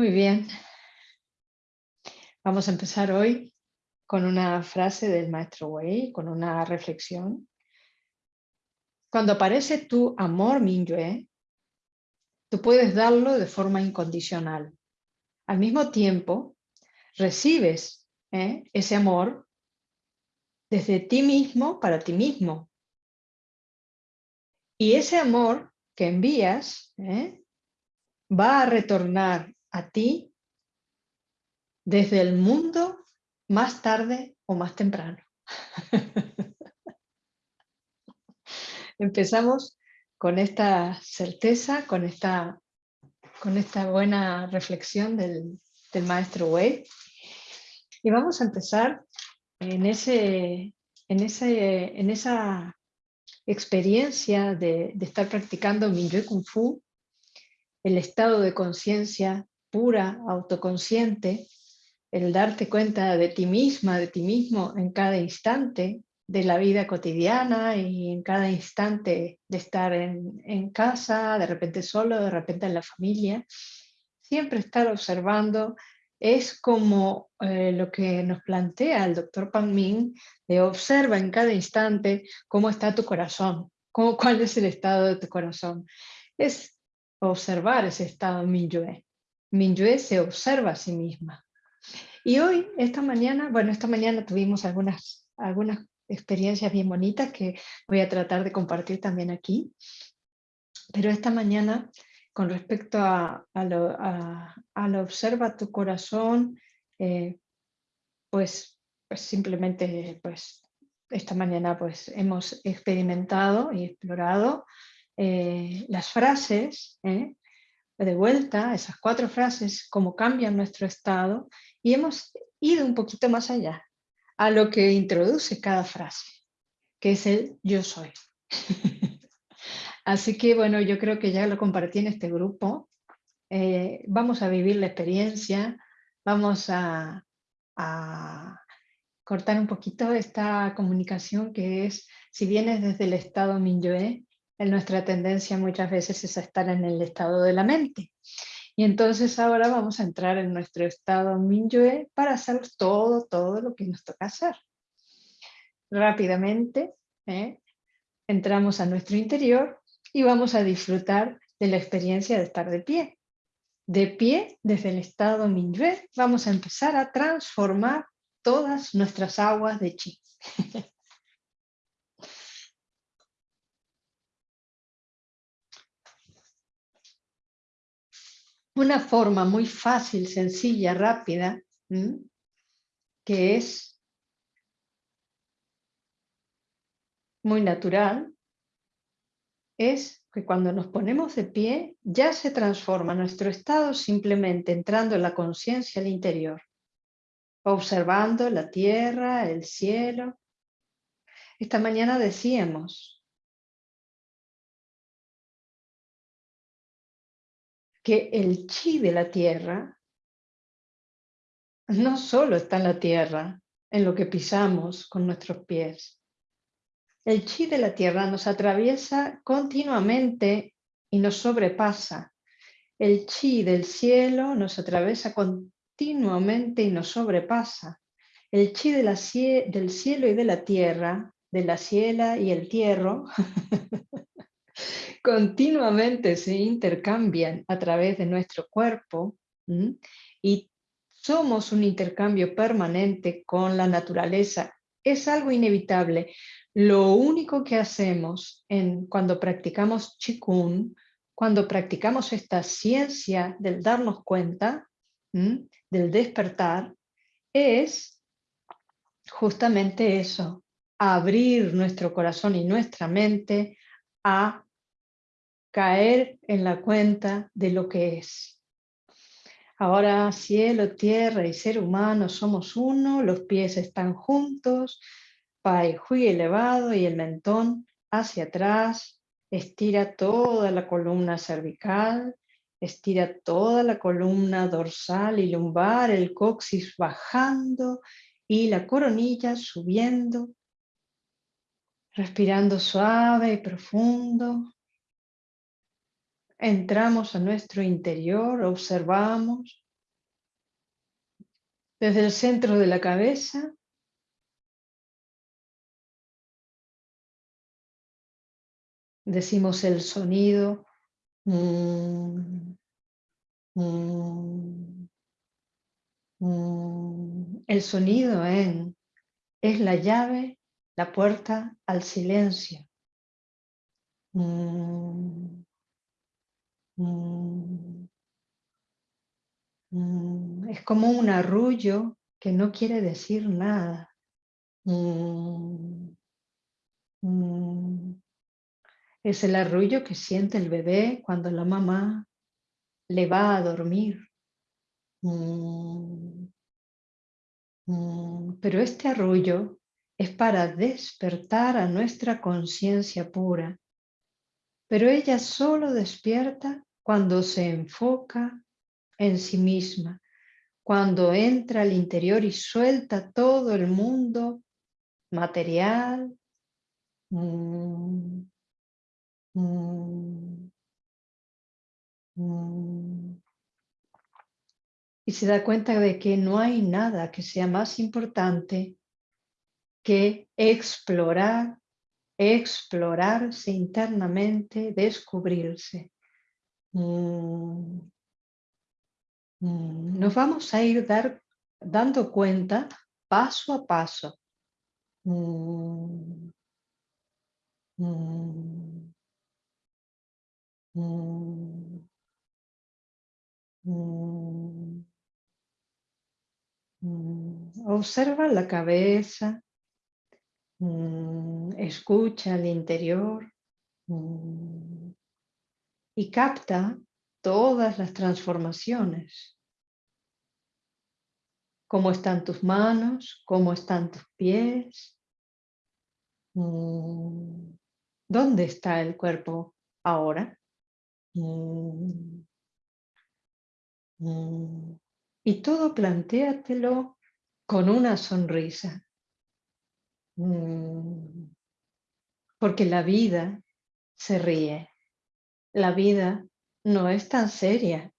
Muy bien. Vamos a empezar hoy con una frase del maestro Wei, con una reflexión. Cuando aparece tu amor Minyue, tú puedes darlo de forma incondicional. Al mismo tiempo, recibes ¿eh? ese amor desde ti mismo para ti mismo. Y ese amor que envías ¿eh? va a retornar a ti desde el mundo más tarde o más temprano. Empezamos con esta certeza, con esta, con esta buena reflexión del, del maestro Wei. Y vamos a empezar en, ese, en, ese, en esa experiencia de, de estar practicando Minyue Kung Fu, el estado de conciencia pura, autoconsciente, el darte cuenta de ti misma, de ti mismo en cada instante, de la vida cotidiana y en cada instante de estar en, casa, de repente solo, de repente en la familia. Siempre estar observando es como eh, lo que nos plantea el doctor Pan Ming, de observa en cada instante cómo está tu corazón, cómo, cuál es el estado de tu corazón. Es observar ese estado Minyue. Minyue se observa a sí misma. Y hoy, esta mañana, bueno, esta mañana tuvimos algunas, algunas experiencias bien bonitas que voy a tratar de compartir también aquí. Pero esta mañana, con respecto a, a, lo, a, lo, observa tu corazón, eh, pues, pues simplemente pues esta mañana pues hemos experimentado y explorado eh, las frases, eh, de vuelta, esas cuatro frases, cómo cambian nuestro estado, y hemos ido un poquito más allá a lo que introduce cada frase, que es el yo soy. Así que bueno, yo creo que ya lo compartí en este grupo. Eh, vamos a vivir la experiencia, vamos a, cortar un poquito esta comunicación que es, si vienes desde el estado Minyue, nuestra tendencia muchas veces es estar en el estado de la mente. Y entonces ahora vamos a entrar en nuestro estado Minyue para hacer todo, todo lo que nos toca hacer. Rápidamente ¿eh? entramos a nuestro interior y vamos a disfrutar de la experiencia de estar de pie. De pie, desde el estado Minyue, vamos a empezar a transformar todas nuestras aguas de chi. una forma muy fácil, sencilla, rápida, que es muy natural, es que cuando nos ponemos de pie ya se transforma nuestro estado simplemente entrando en la conciencia al interior, observando la tierra, el cielo. Esta mañana decíamos, que el chi de la tierra no solo está en la tierra, en lo que pisamos con nuestros pies. El chi de la tierra nos atraviesa continuamente y nos sobrepasa. El chi del cielo nos atraviesa continuamente y nos sobrepasa. El chi de la, del cielo y de la tierra, de la ciela y el tierra, continuamente se intercambian a través de nuestro cuerpo y somos un intercambio permanente con la naturaleza. Es algo inevitable. Lo único que hacemos en, cuando practicamos Qigong, cuando practicamos esta ciencia del darnos cuenta, del despertar, es justamente eso, abrir nuestro corazón y nuestra mente a caer en la cuenta de lo que es. Ahora cielo, tierra y ser humano somos uno, los pies están juntos, Pai Hui elevado y el mentón hacia atrás, estira toda la columna cervical, estira toda la columna dorsal y lumbar, el coxis bajando y la coronilla subiendo, respirando suave y profundo, Entramos a nuestro interior, observamos Desde el centro de la cabeza decimos el sonido. Mm, mm, mm. el sonido en, es la llave, la puerta al silencio. Es como un arrullo que no quiere decir nada. Es el arrullo que siente el bebé cuando la mamá le va a dormir. Mm, mm, pero este arrullo es para despertar a nuestra conciencia pura. Pero ella solo despierta cuando se enfoca en sí misma, cuando entra al interior y suelta todo el mundo material. Y se da cuenta de que no hay nada que sea más importante que explorar, explorarse internamente, descubrirse. Mm. Nos vamos a ir dar, dando cuenta paso a paso. Mm. Mm. Mm. Observa la cabeza, escucha el interior y capta todas las transformaciones. Cómo están tus manos, cómo están tus pies. ¿Dónde está el cuerpo ahora? Mm. Mm. Y todo plantéatelo con una sonrisa. Mm. Porque la vida se ríe. La vida no es tan seria.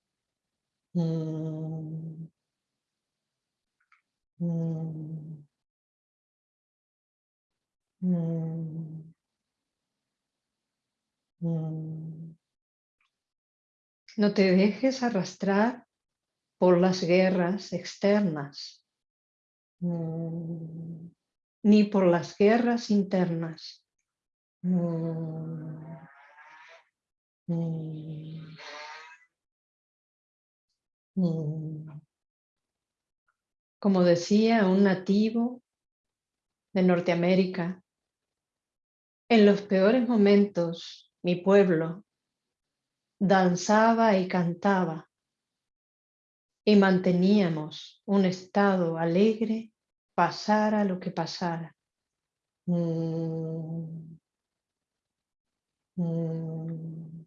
No te dejes arrastrar por las guerras externas, mm, ni por las guerras internas. Mm, mm, Como decía un nativo de Norteamérica, en los peores momentos mi pueblo danzaba y cantaba y manteníamos un estado alegre pasara lo que pasara. Mm. Mm.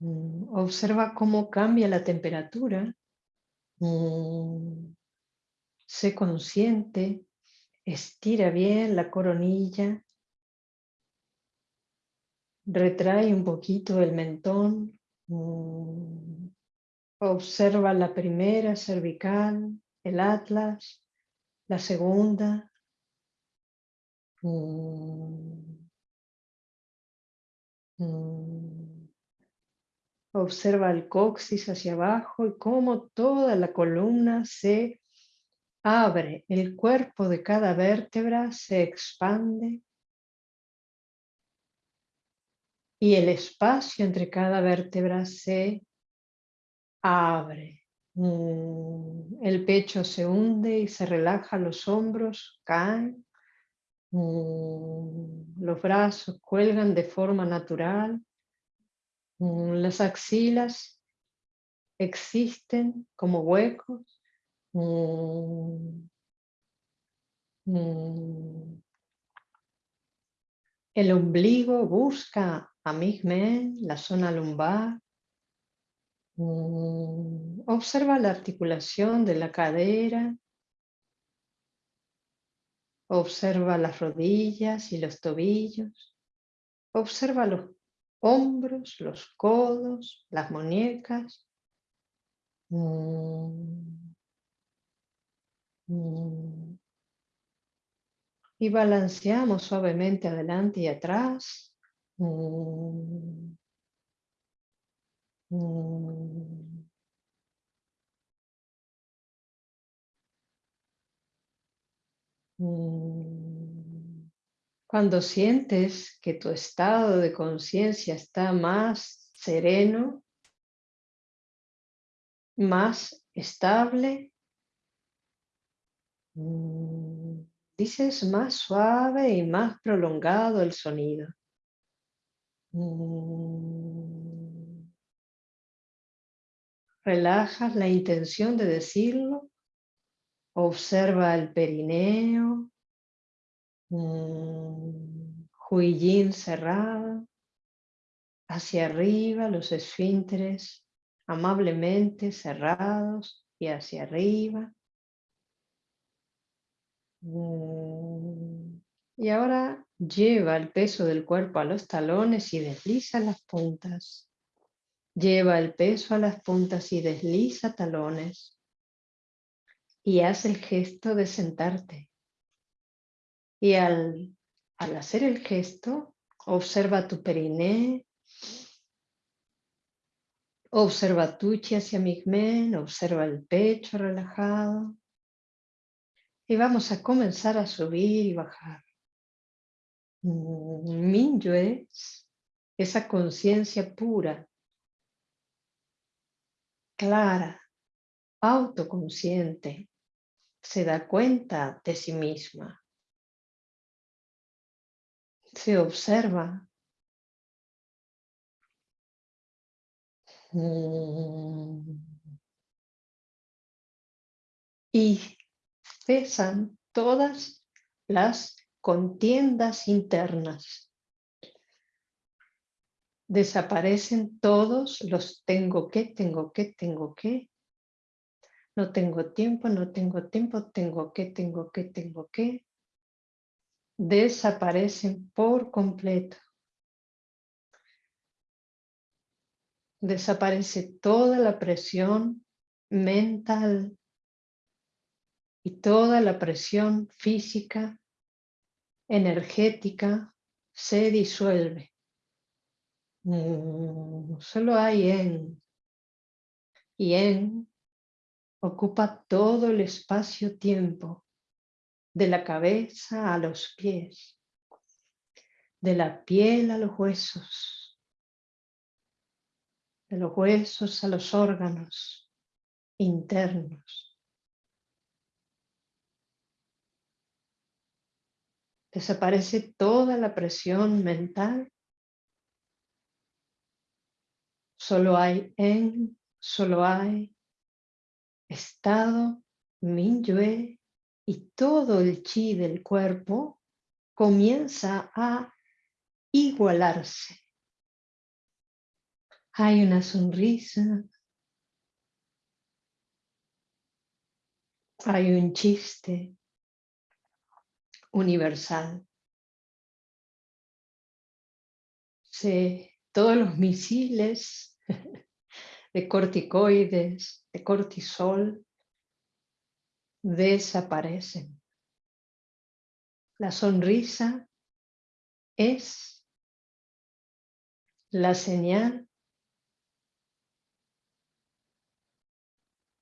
Mm. Observa cómo cambia la temperatura. Sé consciente Estira bien la coronilla. Retrae un poquito el mentón. Observa la primera cervical, el atlas, la segunda. Observa el coxis hacia abajo y cómo toda la columna se abre, el cuerpo de cada vértebra se expande y el espacio entre cada vértebra se abre. Mm, el pecho se hunde y se relaja, los hombros caen, mm, los brazos cuelgan de forma natural, mm, las axilas existen como huecos. El ombligo busca a Migmen, la zona lumbar. Mm. Observa la articulación de la cadera. Observa las rodillas y los tobillos. Observa los hombros, los codos, las muñecas. Mm. Mm. Y balanceamos suavemente adelante y atrás. Mm. Cuando sientes que tu estado de conciencia está más sereno, más estable, mm, dices más suave y más prolongado el sonido. Mm. Relajas la intención de decirlo. Observa el perineo, Huillín cerrado, hacia arriba los esfínteres amablemente cerrados y hacia arriba. Mm, y ahora lleva el peso del cuerpo a los talones y desliza las puntas. Lleva el peso a las puntas y desliza talones. Y haz el gesto de sentarte. Y al, hacer el gesto, observa tu periné, observa tuchi hacia Migmen, observa el pecho relajado. Y vamos a comenzar a subir y bajar. Minyo es esa conciencia pura, clara, autoconsciente, se da cuenta de sí misma se observa. Mm. Y cesan todas las contiendas internas. Desaparecen todos los tengo que, tengo que, tengo que. No tengo tiempo, no tengo tiempo, tengo que, tengo que, tengo que desaparecen por completo. Desaparece toda la presión mental y toda la presión física, energética, se disuelve. Mm, solo hay en y en ocupa todo el espacio-tiempo de la cabeza a los pies, de la piel a los huesos, de los huesos a los órganos internos. Desaparece toda la presión mental. Solo hay en, solo hay estado Minyue y todo el chi del cuerpo comienza a igualarse. Hay una sonrisa, hay un chiste universal. todos los misiles de corticoides, de cortisol, desaparecen. La sonrisa es la señal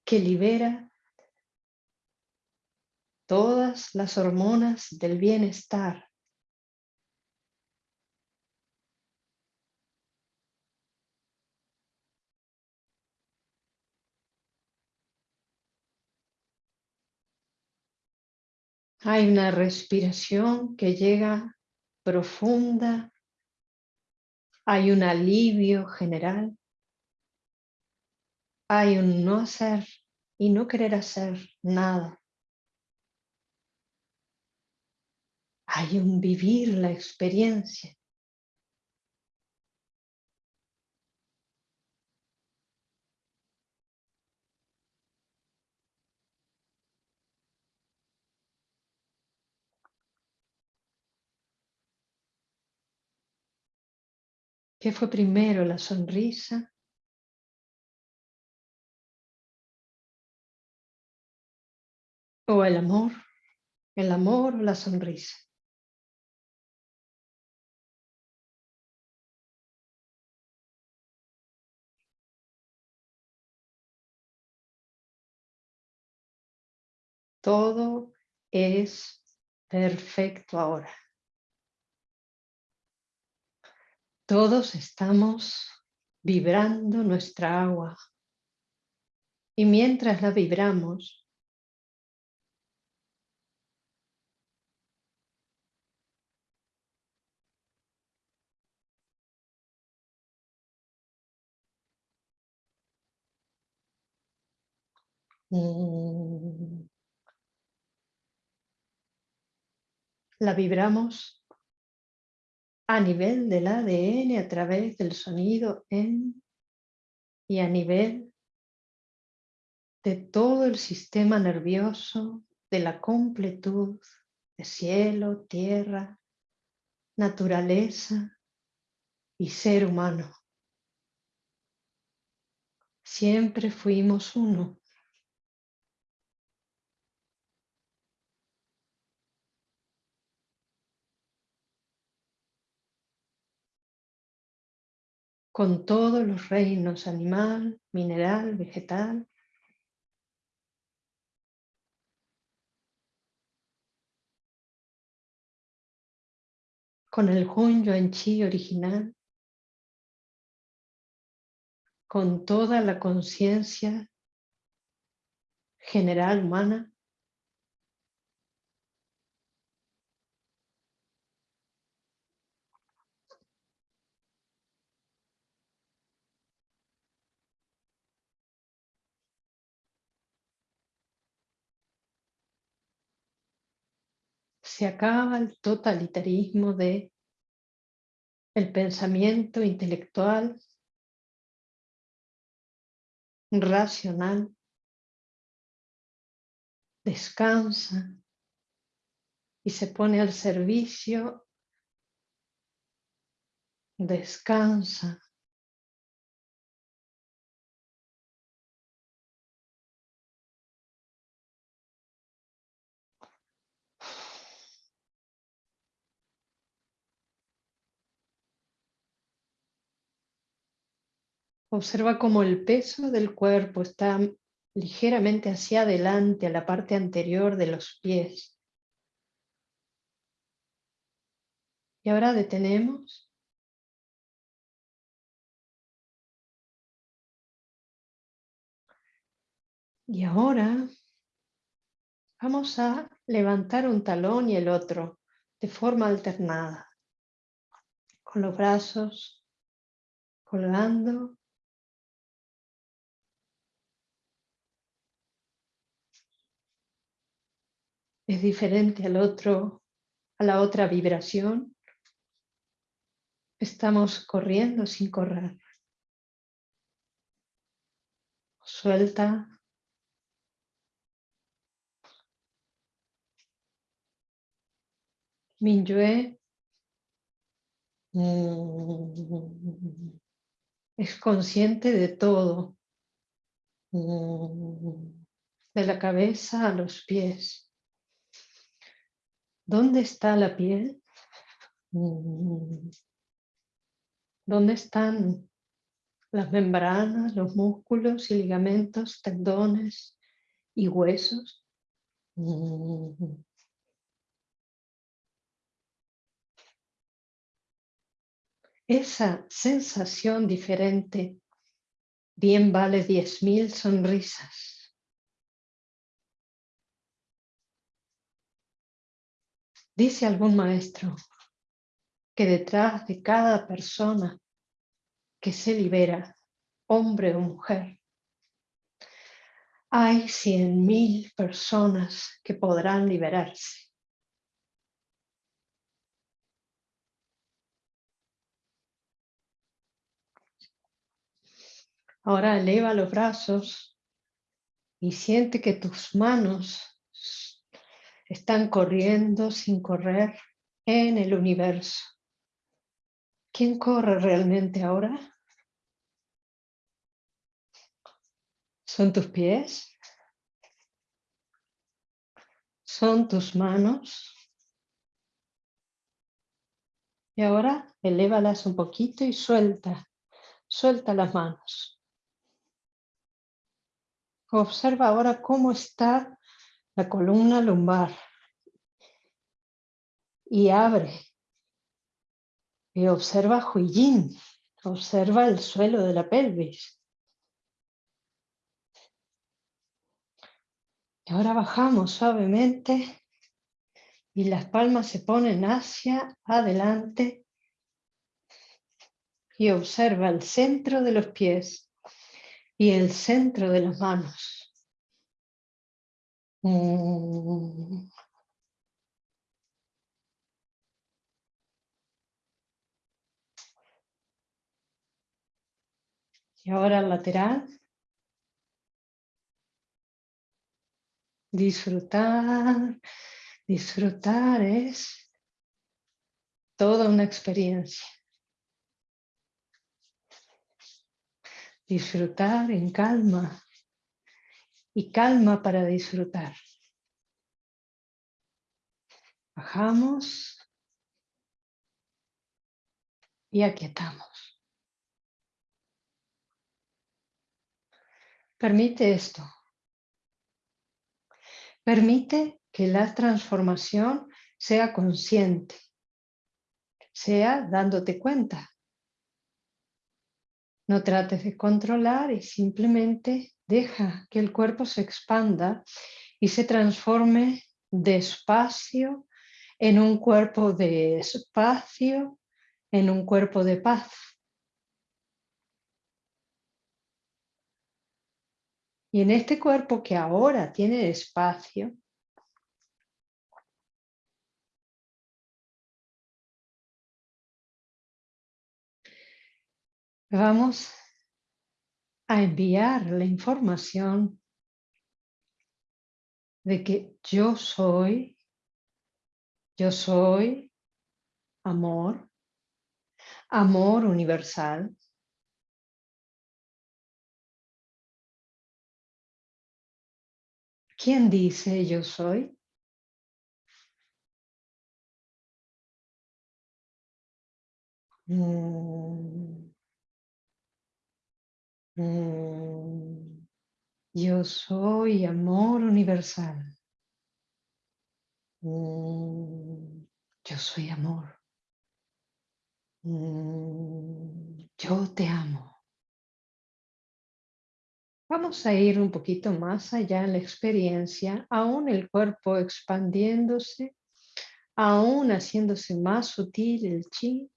que libera todas las hormonas del bienestar Hay una respiración que llega profunda. Hay un alivio general. Hay un no hacer y no querer hacer nada. Hay un vivir la experiencia. ¿Qué fue primero, la sonrisa o el amor? El amor o la sonrisa. Todo es perfecto ahora. Todos estamos vibrando nuestra agua. Y mientras la vibramos, mm, la vibramos a nivel del ADN a través del sonido en y a nivel de todo el sistema nervioso, de la completud de cielo, tierra, naturaleza y ser humano. Siempre fuimos uno. Con todos los reinos animal, mineral, vegetal. Con el Hun en Chi original. Con toda la conciencia general humana. Se acaba el totalitarismo de el pensamiento intelectual, racional, descansa y se pone al servicio, descansa Observa cómo el peso del cuerpo está ligeramente hacia adelante, a la parte anterior de los pies. Y ahora detenemos. Y ahora vamos a levantar un talón y el otro de forma alternada, con los brazos colgando es diferente al otro, a la otra vibración. Estamos corriendo sin correr. Suelta. Minyue es consciente de todo, de la cabeza a los pies. ¿Dónde está la piel? Mm. ¿Dónde están las membranas, los músculos y ligamentos, tendones y huesos? Mm. Esa sensación diferente bien vale diez mil sonrisas. Dice algún maestro que detrás de cada persona que se libera, hombre o mujer, hay cien mil personas que podrán liberarse. Ahora eleva los brazos y siente que tus manos están corriendo sin correr en el universo, ¿Quién corre realmente ahora? ¿Son tus pies? ¿Son tus manos? Y ahora elévalas un poquito y suelta, suelta las manos. Observa ahora cómo está la columna lumbar y abre. Y observa Huiyin, observa el suelo de la pelvis. Y ahora bajamos suavemente y las palmas se ponen hacia adelante y observa el centro de los pies y el centro de las manos. Mm. Y ahora lateral. Disfrutar, disfrutar es toda una experiencia. Disfrutar en calma y calma para disfrutar. Bajamos y aquietamos. Permite esto. Permite que la transformación sea consciente, sea dándote cuenta. No trates de controlar y simplemente deja que el cuerpo se expanda y se transforme despacio en un cuerpo de espacio, en un cuerpo de paz. Y en este cuerpo que ahora tiene espacio, vamos a enviar la información de que yo soy, yo soy amor, amor universal, ¿Quién dice yo soy? Mm. Mm. Yo soy amor universal. Mm. Yo soy amor. Yo te amo. Vamos a ir un poquito más allá en la experiencia, aún el cuerpo expandiéndose, aún haciéndose más sutil el chi.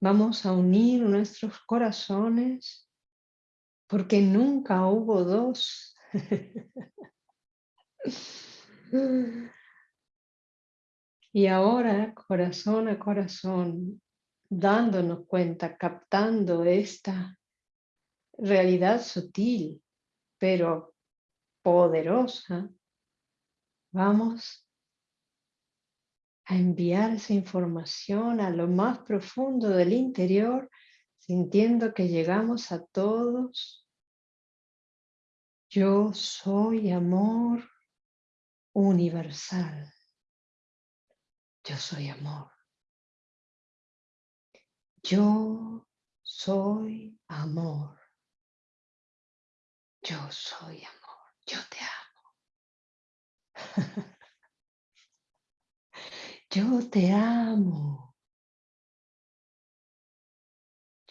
Vamos a unir nuestros corazones, porque nunca hubo dos. y ahora, corazón a corazón, dándonos cuenta, captando esta realidad sutil, pero poderosa, vamos a enviar esa información a lo más profundo del interior, sintiendo que llegamos a todos. Yo soy amor universal. Yo soy amor. Yo soy amor. Yo soy amor, yo te amo. yo te amo.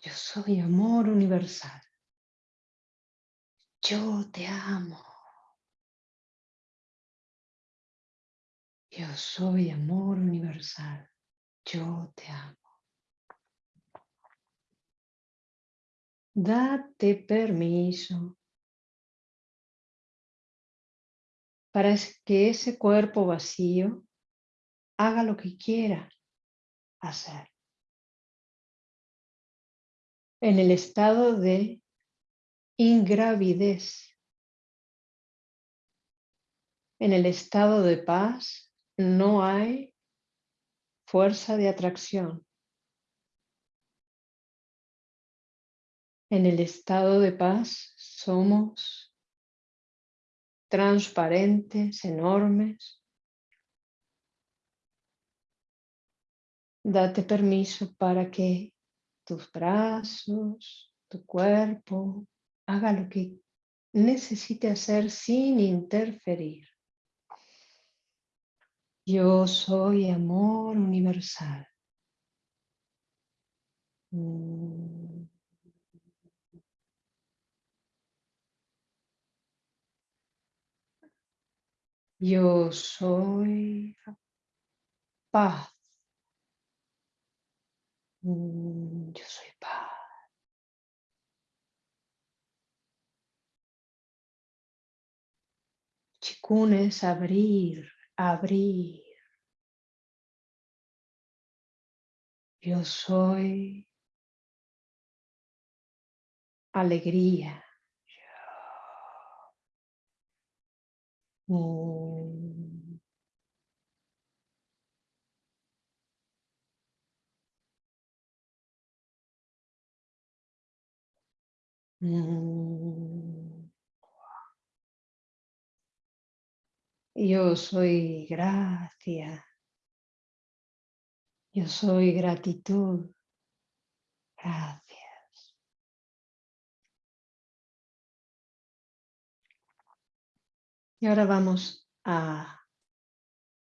Yo soy amor universal. Yo te amo. Yo soy amor universal. Yo te amo. Date permiso para que ese cuerpo vacío haga lo que quiera hacer. En el estado de ingravidez, en el estado de paz, no hay fuerza de atracción. En el estado de paz somos transparentes, enormes. Date permiso para que tus brazos, tu cuerpo, haga lo que necesite hacer sin interferir. Yo soy amor universal. Mm. Yo soy paz. Mm, yo soy paz. Chikun abrir, abrir. Yo soy alegría. Mm. Mm. Yo soy gracia. Yo soy gratitud. Gracias. Y ahora vamos a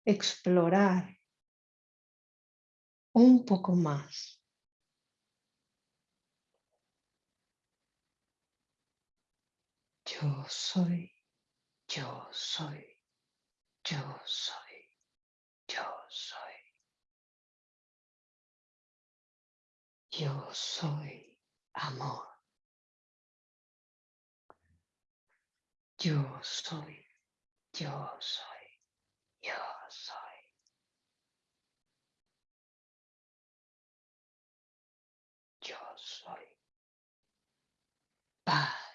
explorar un poco más. Yo soy, yo soy, yo soy, yo soy. Yo soy amor. Yo soy, yo soy, yo soy. Yo soy paz.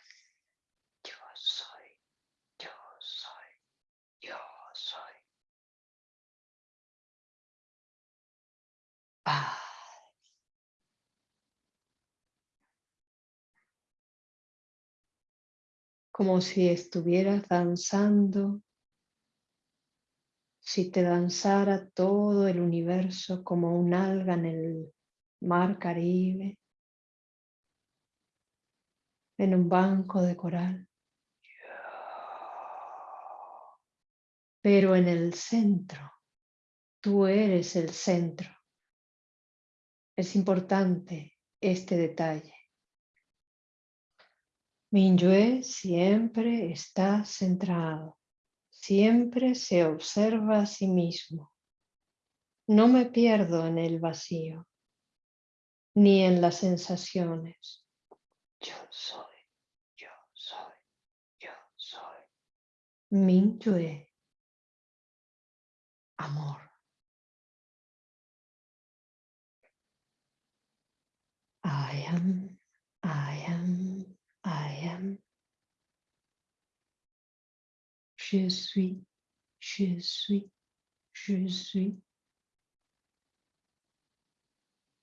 Yo soy, yo soy, yo soy como si estuvieras danzando, si te danzara todo el universo como un alga en el mar Caribe, en un banco de coral. Pero en el centro, tú eres el centro. Es importante este detalle. Minyue siempre está centrado, siempre se observa a sí mismo. No me pierdo en el vacío, ni en las sensaciones. Yo soy, yo soy, yo soy. Minyue, amor. I am, I am, I am. Je suis, je suis, je suis.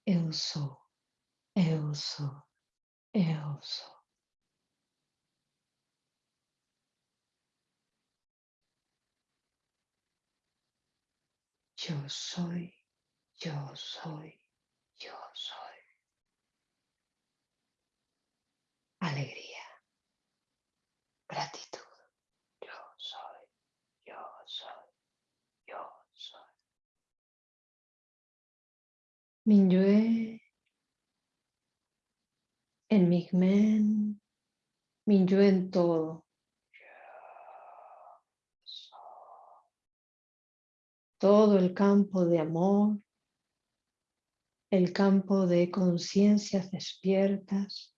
Eu sou, eu sou, eu sou. Yo soy, yo soy, yo soy. Alegría, gratitud. Yo soy, yo soy, yo soy. Minyue en Migmen, Minyue en todo. Todo el campo de amor, el campo de conciencias despiertas,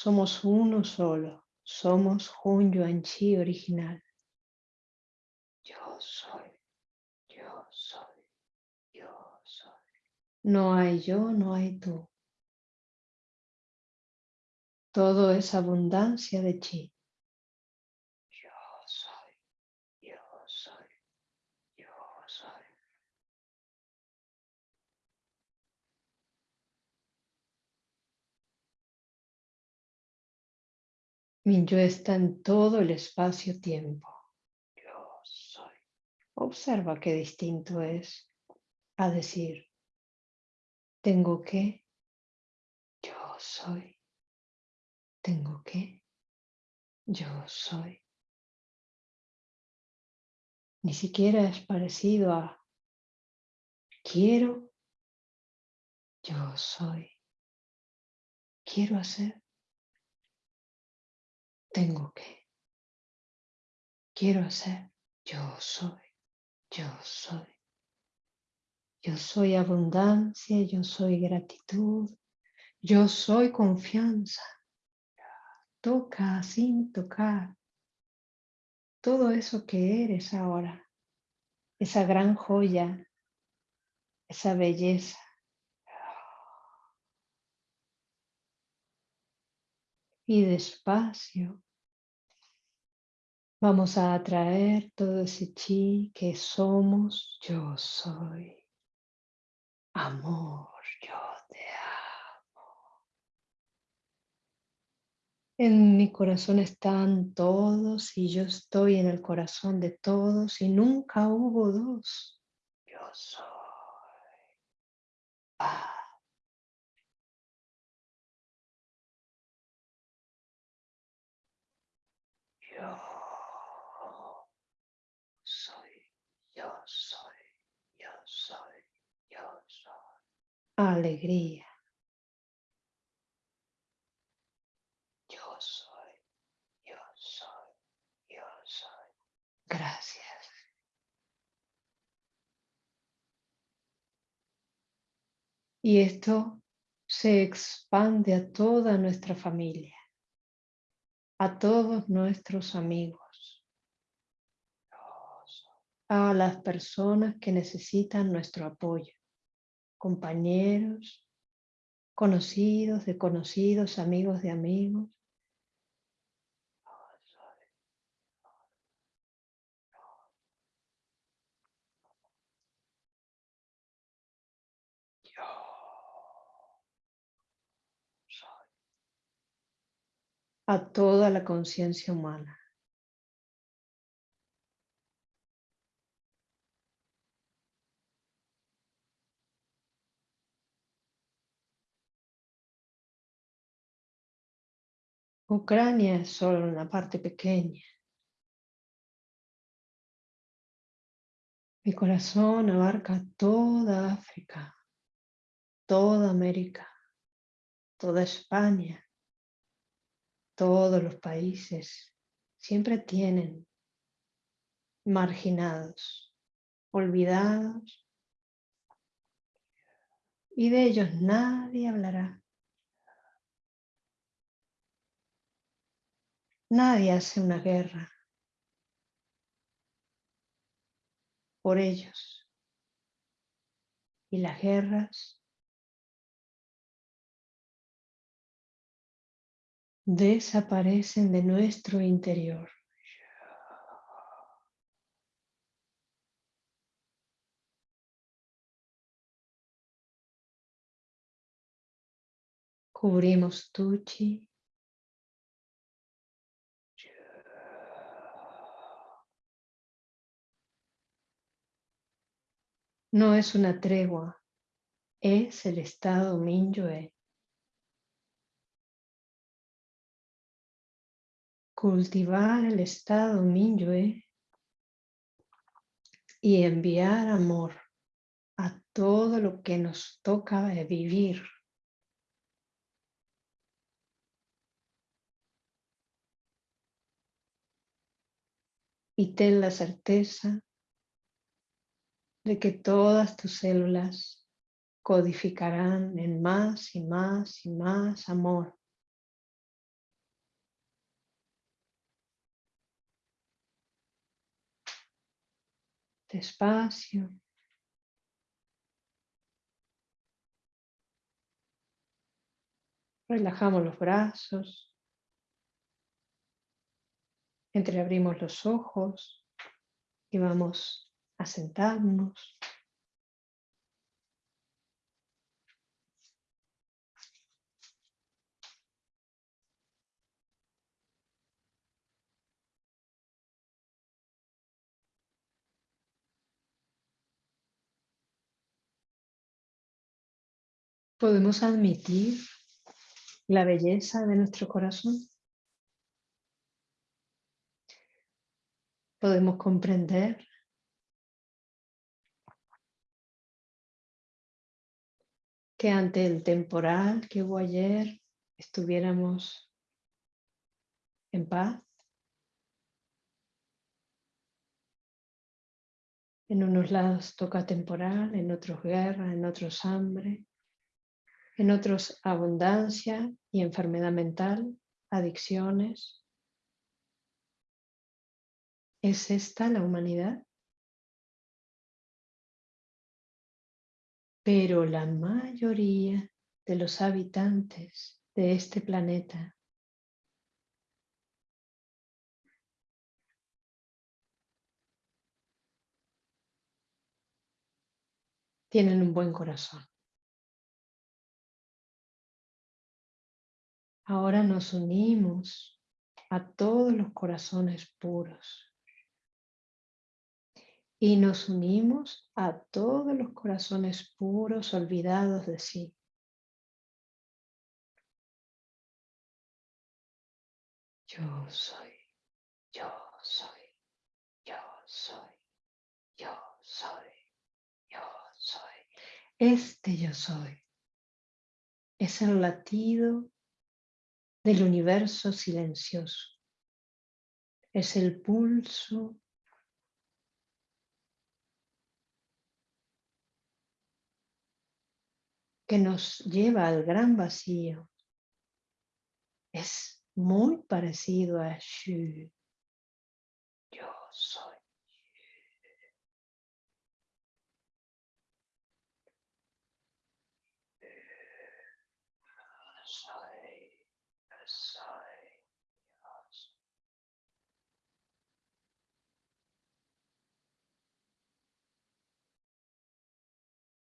Somos uno solo, somos Hun Yuan Chi original. Yo soy, yo soy, yo soy. No hay yo, no hay tú. Todo es abundancia de chi. Yo soy, yo soy, yo soy. Yo está en todo el espacio-tiempo. Yo soy. Observa qué distinto es a decir, tengo que, yo soy. Tengo que, yo soy. Ni siquiera es parecido a quiero, yo soy. Quiero hacer, tengo que. Quiero hacer, yo soy, yo soy. Yo soy abundancia, yo soy gratitud, yo soy confianza. Toca sin tocar todo eso que eres ahora, esa gran joya, esa belleza. Y despacio vamos a atraer todo ese chi que somos, yo soy. Amor, yo te amo. En mi corazón están todos y yo estoy en el corazón de todos y nunca hubo dos. Yo soy Yo soy, yo soy, yo soy, yo soy. Alegría. Yo soy, yo soy, yo soy. Gracias. Y esto se expande a toda nuestra familia a todos nuestros amigos, a las personas que necesitan nuestro apoyo, compañeros, conocidos de conocidos, amigos de amigos. a toda la conciencia humana. Ucrania es solo una parte pequeña. Mi corazón abarca toda África, toda América, toda España, todos los países siempre tienen marginados, olvidados, y de ellos nadie hablará. Nadie hace una guerra por ellos. Y las guerras desaparecen de nuestro interior. Cubrimos Tuchi. No es una tregua, es el estado Minyue. cultivar el estado Minyue y enviar amor a todo lo que nos toca vivir. Y ten la certeza de que todas tus células codificarán en más y más y más amor despacio. Relajamos los brazos. Entreabrimos los ojos y vamos a sentarnos. Podemos admitir la belleza de nuestro corazón. Podemos comprender que ante el temporal que hubo ayer estuviéramos en paz. En unos lados toca temporal, en otros guerra, en otros hambre, en otros abundancia y enfermedad mental, adicciones. ¿Es esta la humanidad? Pero la mayoría de los habitantes de este planeta tienen un buen corazón. Ahora nos unimos a todos los corazones puros y nos unimos a todos los corazones puros olvidados de sí. Yo soy, yo soy, yo soy, yo soy, yo soy. Este yo soy es el latido del universo silencioso. Es el pulso que nos lleva al gran vacío. Es muy parecido a Shu.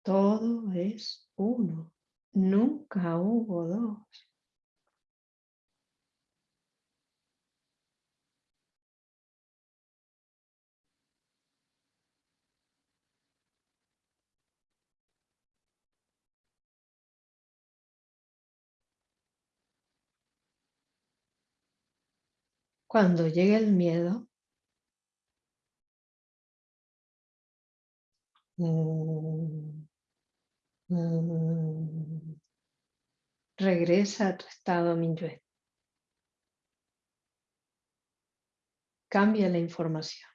Todo es uno. Nunca hubo dos. Cuando llegue el miedo, mm, mm, regresa a tu estado Minyue. Cambia la información.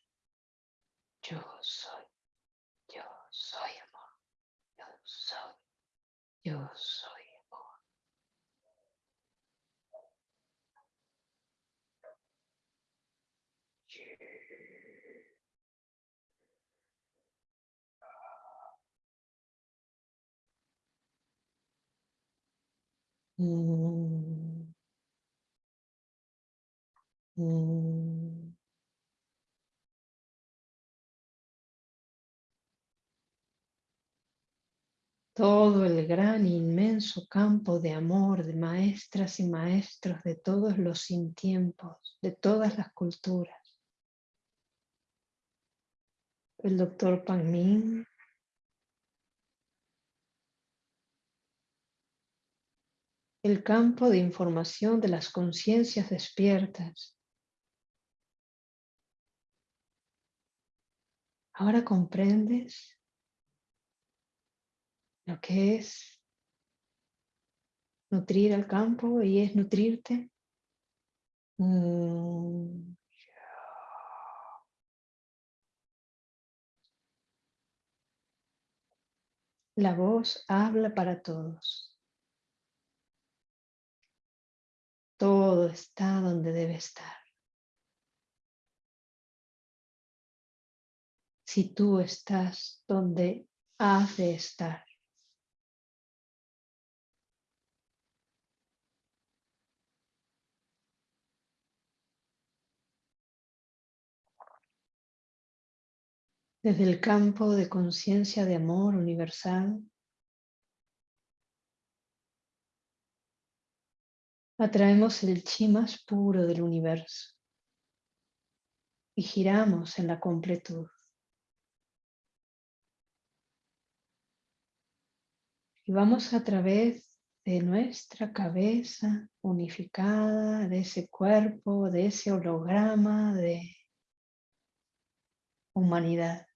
Yo soy, yo soy amor, yo soy, yo soy. Todo el gran inmenso campo de amor de maestras y maestros de todos los sin tiempos, de todas las culturas. El doctor Pan el campo de información de las conciencias despiertas. Ahora comprendes lo que es nutrir al campo y es nutrirte. Mm. La voz habla para todos. Todo está donde debe estar. Si tú estás donde has de estar. Desde el campo de conciencia de amor universal, atraemos el chi más puro del universo y giramos en la completud. Y vamos a través de nuestra cabeza unificada, de ese cuerpo, de ese holograma de humanidad.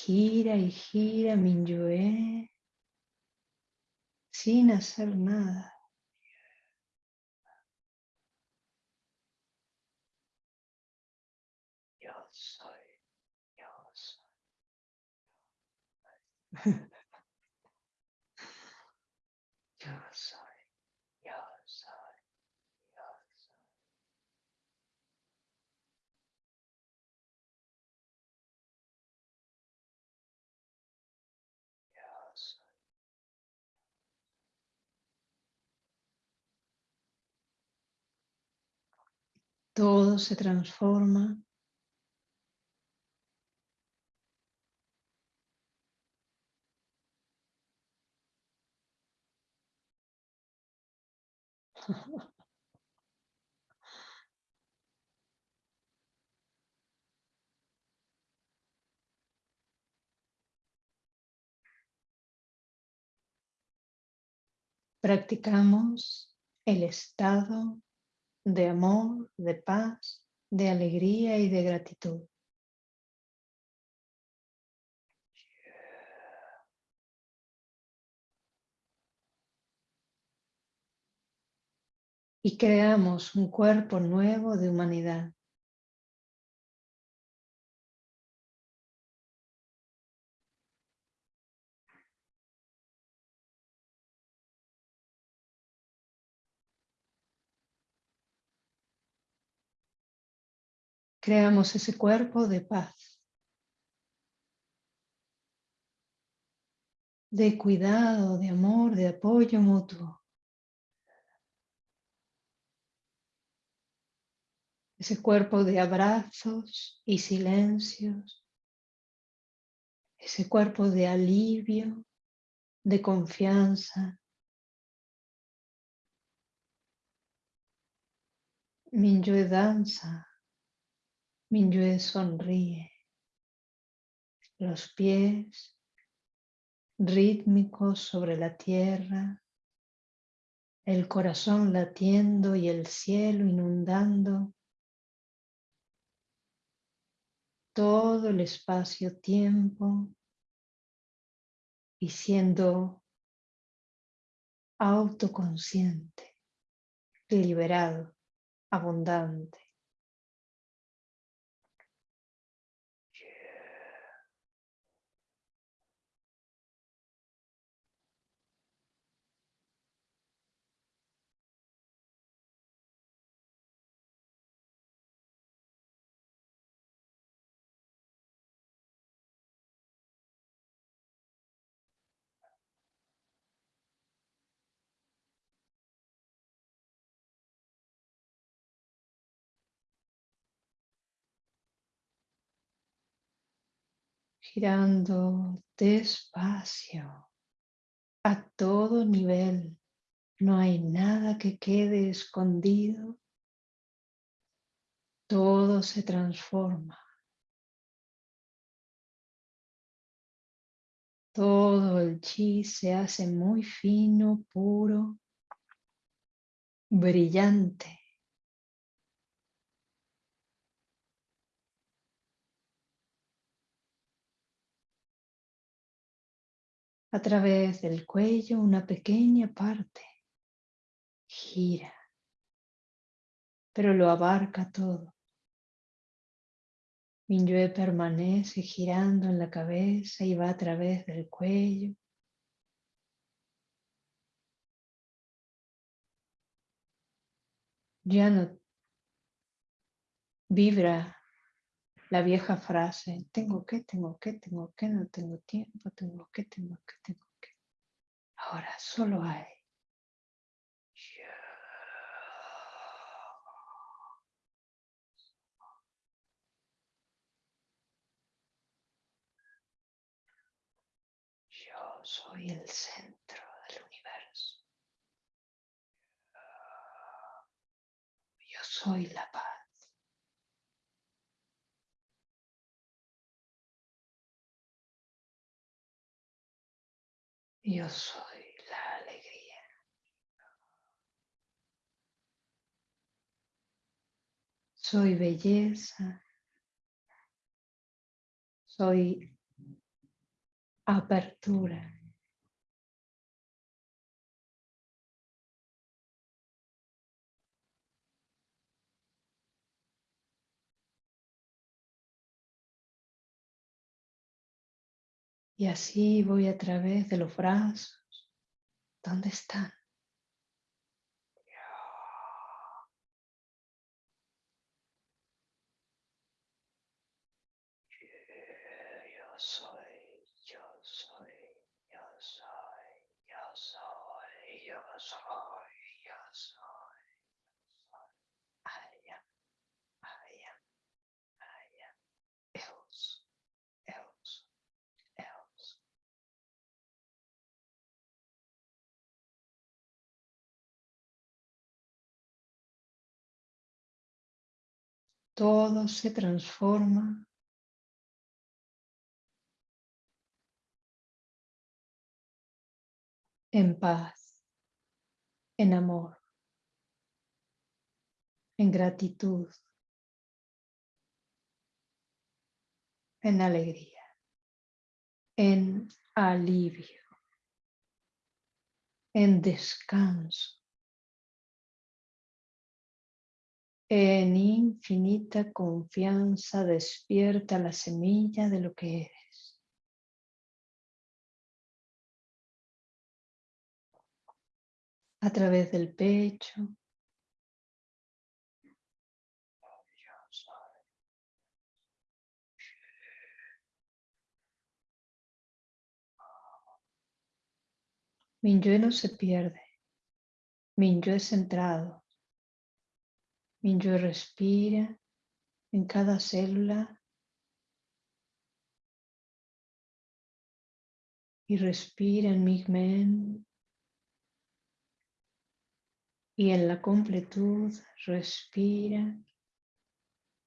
Gira y gira Minyue sin hacer nada. Yo soy, yo soy. Yo soy, yo soy, yo soy. Yo soy. Todo se transforma. Practicamos el estado de amor, de paz, de alegría y de gratitud. Y creamos un cuerpo nuevo de humanidad. Creamos ese cuerpo de paz, de cuidado, de amor, de apoyo mutuo. Ese cuerpo de abrazos y silencios. Ese cuerpo de alivio, de confianza. Minyue danza Minyue sonríe. Los pies rítmicos sobre la tierra, el corazón latiendo y el cielo inundando todo el espacio-tiempo y siendo autoconsciente, liberado, abundante. Girando despacio a todo nivel. No hay nada que quede escondido. Todo se transforma. Todo el chi se hace muy fino, puro, brillante. A través del cuello una pequeña parte gira, pero lo abarca todo. Minyue permanece girando en la cabeza y va a través del cuello. Ya no vibra la vieja frase, tengo que, tengo que, tengo que, no tengo tiempo, tengo que, tengo que, tengo que. Ahora solo hay. Yo soy el centro del universo. Yo soy la paz. Yo soy la alegría. Soy belleza. Soy apertura. Y así voy a través de los brazos. ¿Dónde están? Yo soy, yo soy, yo soy, yo soy, yo soy, yo soy. I am, I am, I am. Else, else, else. Todo se transforma. En paz, en amor, en gratitud, en alegría, en alivio, en descanso, en infinita confianza despierta la semilla de lo que eres. a través del pecho. Minyue no se pierde. Minyue es centrado. Minyue respira en cada célula. Y respira en Migmen y en la completud respira.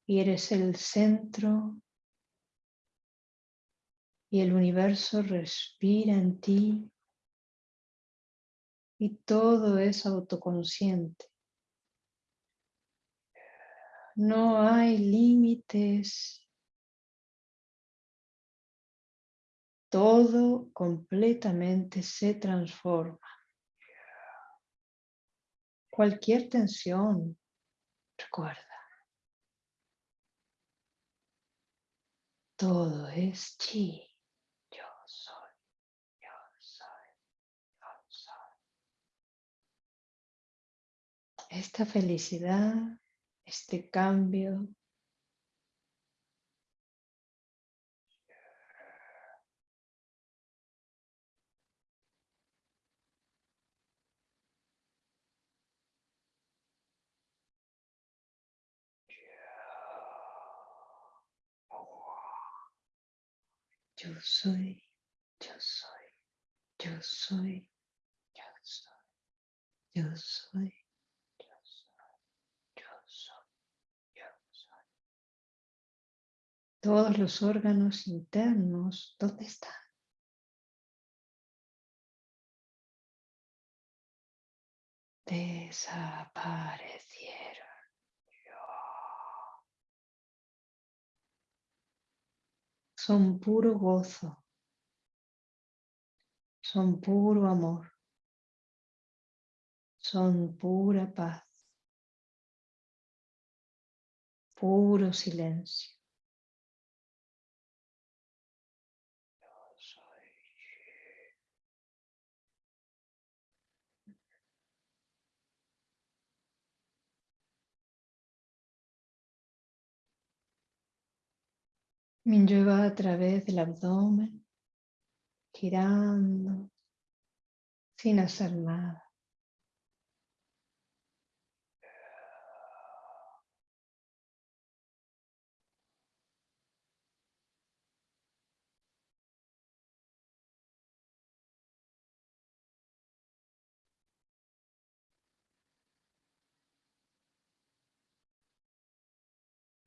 Y eres el centro. Y el universo respira en ti. Y todo es autoconsciente. No hay límites. Todo completamente se transforma. Cualquier tensión, recuerda. Todo es chi. Yo soy, yo soy, yo soy. Esta felicidad, este cambio, Yo soy, yo soy, yo soy, yo soy, yo soy, Todos los órganos internos, ¿dónde están? Desaparecieron. son puro gozo, son puro amor, son pura paz, puro silencio. Minyue va a través del abdomen, girando, sin hacer nada.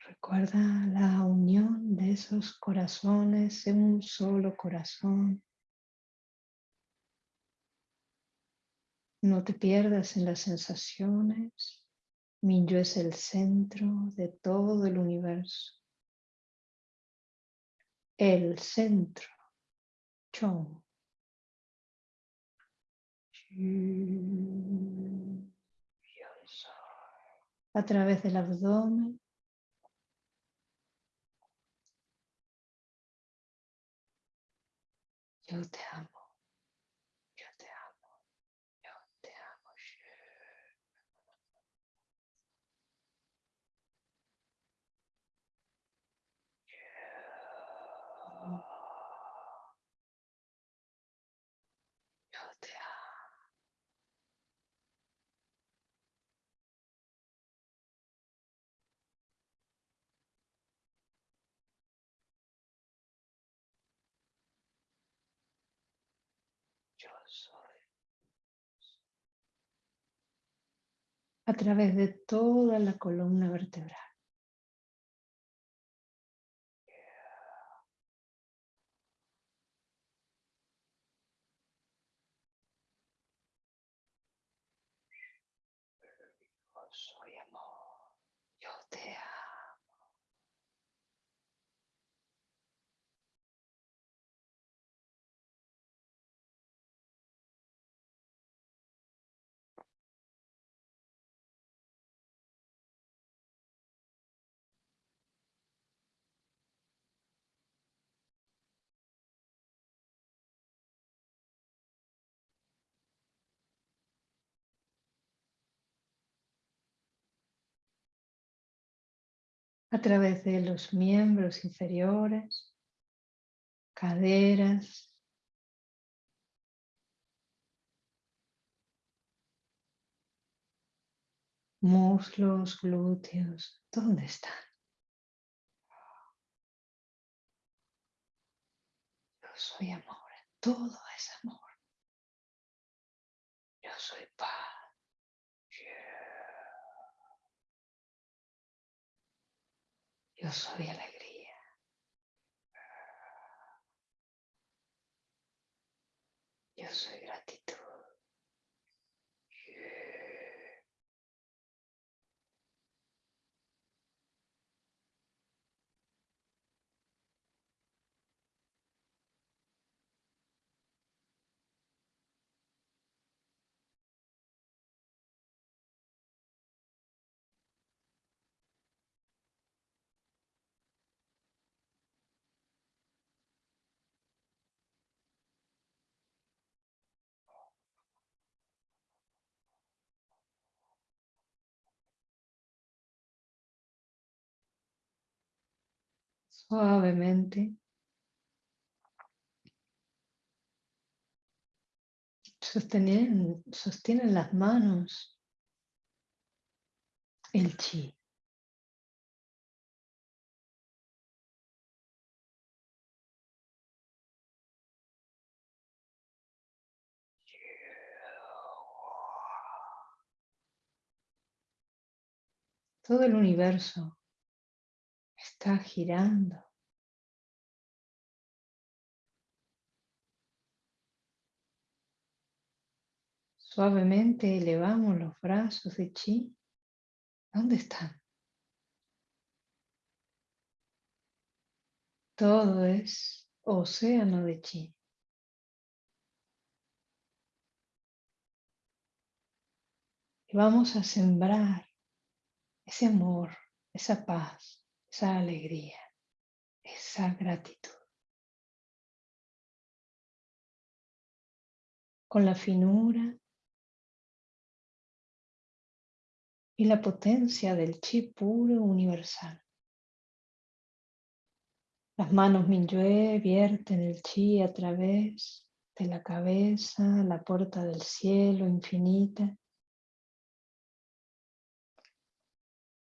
Recuerda la unión de esos corazones en un solo corazón. No te pierdas en las sensaciones. Minyo es el centro de todo el universo. El centro. Chong. A través del abdomen. Yo te amo. A través de toda la columna vertebral. Yo soy amor, yo te amo. A través de los miembros inferiores, caderas, muslos, glúteos, ¿dónde están? Yo soy amor, todo es amor. Yo soy paz. Yo soy alegría. Yo soy gratitud. Suavemente. Sostienen, sostienen las manos el chi. Todo el universo está girando. Suavemente elevamos los brazos de chi. ¿Dónde están? Todo es océano de chi. Y vamos a sembrar ese amor, esa paz, esa alegría, esa gratitud. Con la finura y la potencia del chi puro universal. Las manos Minyue vierten el chi a través de la cabeza, la puerta del cielo infinita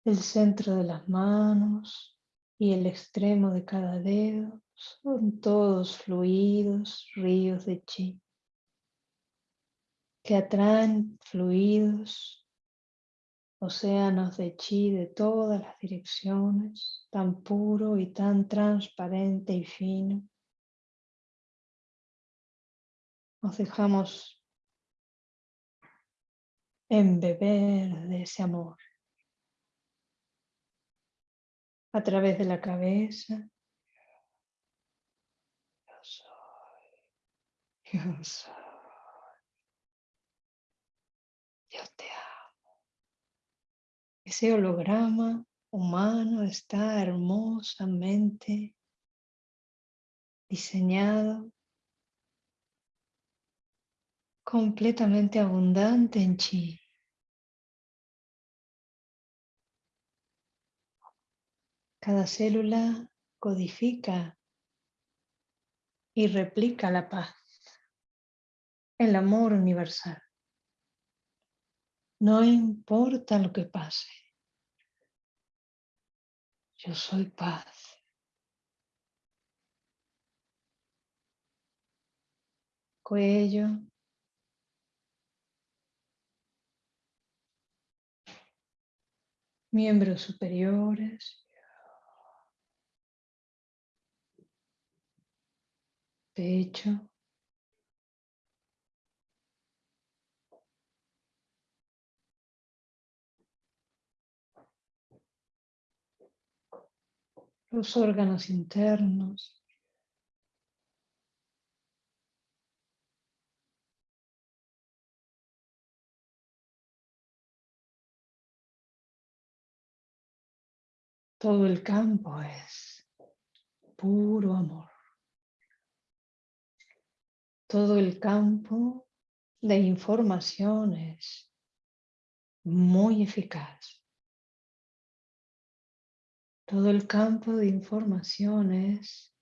El centro de las manos y el extremo de cada dedo son todos fluidos, ríos de chi, que atraen fluidos, océanos de chi de todas las direcciones, tan puro y tan transparente y fino. Nos dejamos embeber de ese amor a través de la cabeza. Yo soy, yo soy, yo te amo. Ese holograma humano está hermosamente diseñado, completamente abundante en chi. Cada célula codifica y replica la paz, el amor universal. No importa lo que pase. Yo soy paz. Cuello. Miembros superiores. Pecho. los órganos internos. Todo el campo es puro amor. Todo el campo de información es muy eficaz. Todo el campo de información es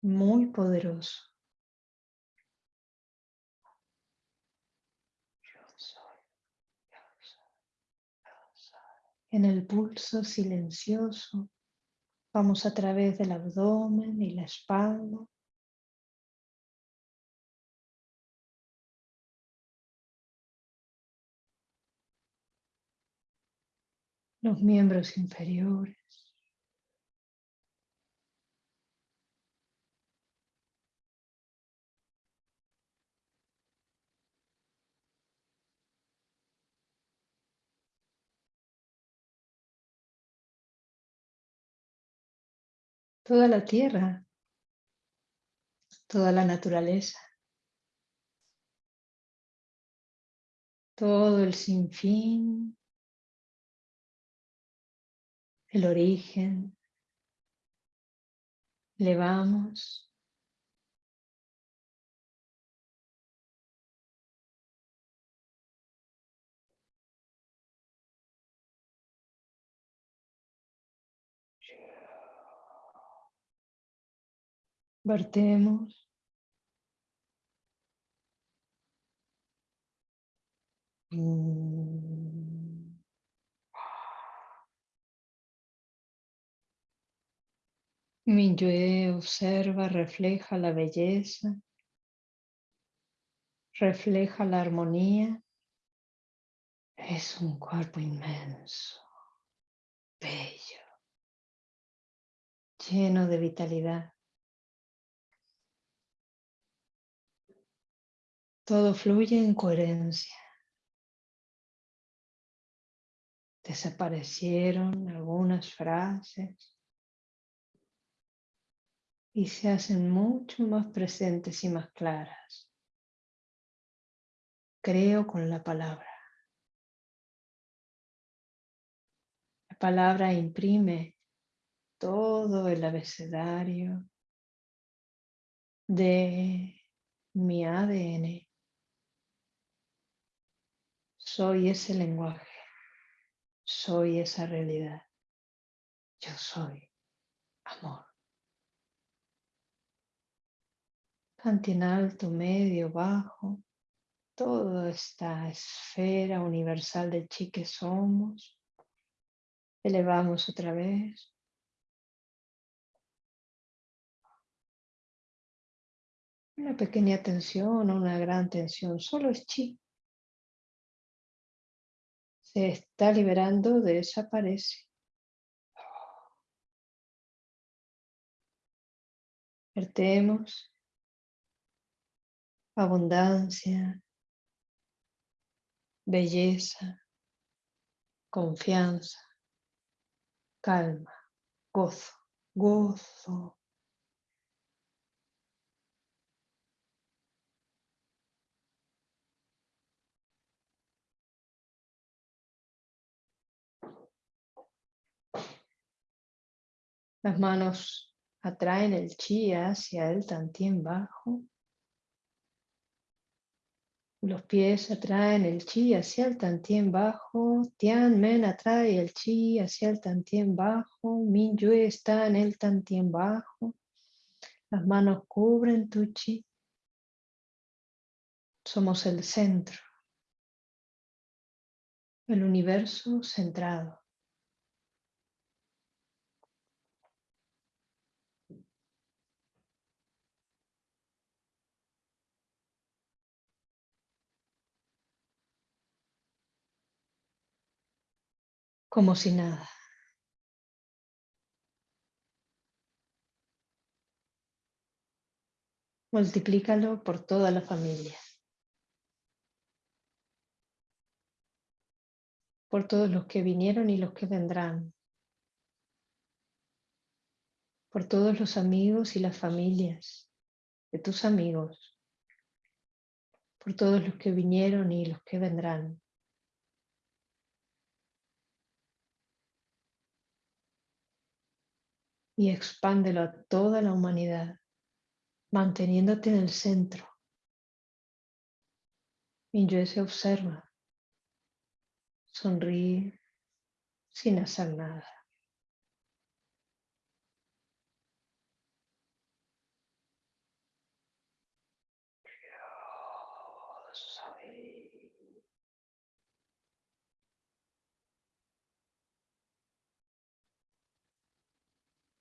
muy poderoso. En el pulso silencioso vamos a través del abdomen y la espalda. Los miembros inferiores. Toda la tierra, toda la naturaleza, todo el sinfín el origen, elevamos. Vertemos. Mi observa, refleja la belleza, refleja la armonía. Es un cuerpo inmenso, bello, lleno de vitalidad. Todo fluye en coherencia. Desaparecieron algunas frases y se hacen mucho más presentes y más claras. Creo con la palabra. La palabra imprime todo el abecedario de mi ADN. Soy ese lenguaje. Soy esa realidad. Yo soy amor. En alto, medio, bajo, toda esta esfera universal del chi que somos. Elevamos otra vez. Una pequeña tensión o una gran tensión, solo es chi. Se está liberando, desaparece. Vertemos abundancia, belleza, confianza, calma, gozo, gozo. Las manos atraen el chi hacia el tantien bajo. Los pies atraen el chi hacia el tantien bajo. Tian Men atrae el chi hacia el tantien bajo. Min Yue está en el tantien bajo. Las manos cubren tu chi. Somos el centro. El universo centrado. Como si nada. Multiplícalo por toda la familia. Por todos los que vinieron y los que vendrán. Por todos los amigos y las familias de tus amigos. Por todos los que vinieron y los que vendrán. Y expándelo a toda la humanidad, manteniéndote en el centro. Minyue se observa, sonríe sin hacer nada.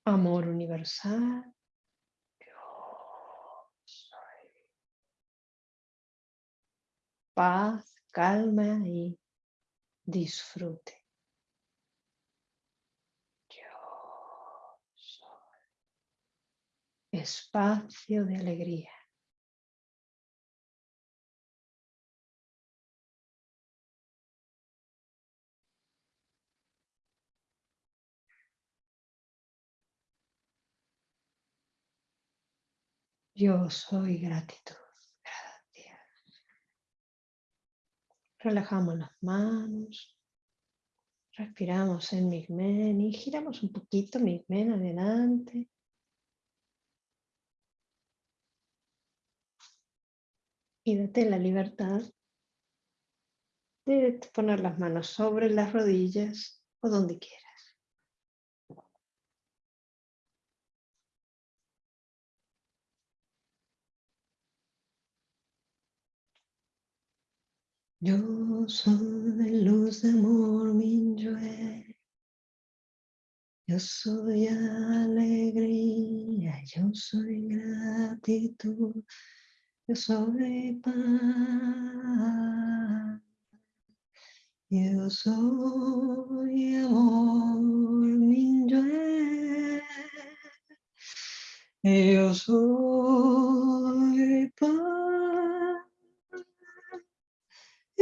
Amor universal. Paz, calma y disfrute. Yo soy espacio de alegría. Yo soy gratitud. Gracias. Relajamos las manos. Respiramos en Migmen y giramos un poquito Migmen adelante. Y date la libertad de poner las manos sobre las rodillas o donde quieras. Yo soy luz de amor, Minyue. Yo soy alegría, yo soy gratitud, yo soy paz. Yo soy amor, Minyue. Yo soy paz.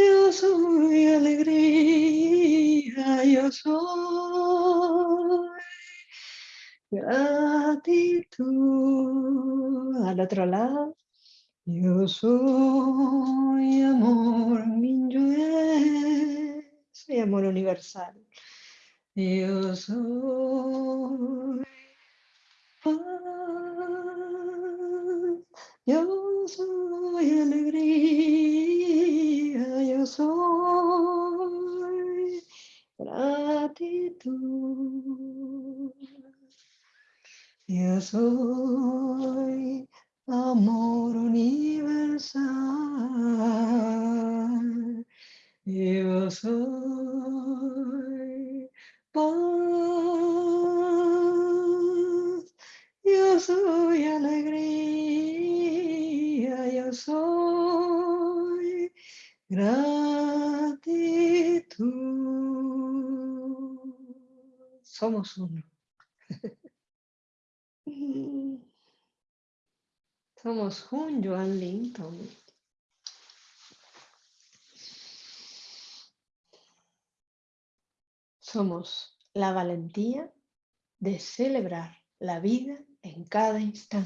Yo soy alegría, yo soy gratitud. Al otro lado, yo soy amor, Minyue, soy amor universal. Yo soy paz, yo soy alegría, yo soy gratitud. Yo soy amor universal. Yo soy paz. Yo soy alegría. Yo soy Gratitud. Somos uno. Somos Hun Yuan Linton. Somos la valentía de celebrar la vida en cada instante.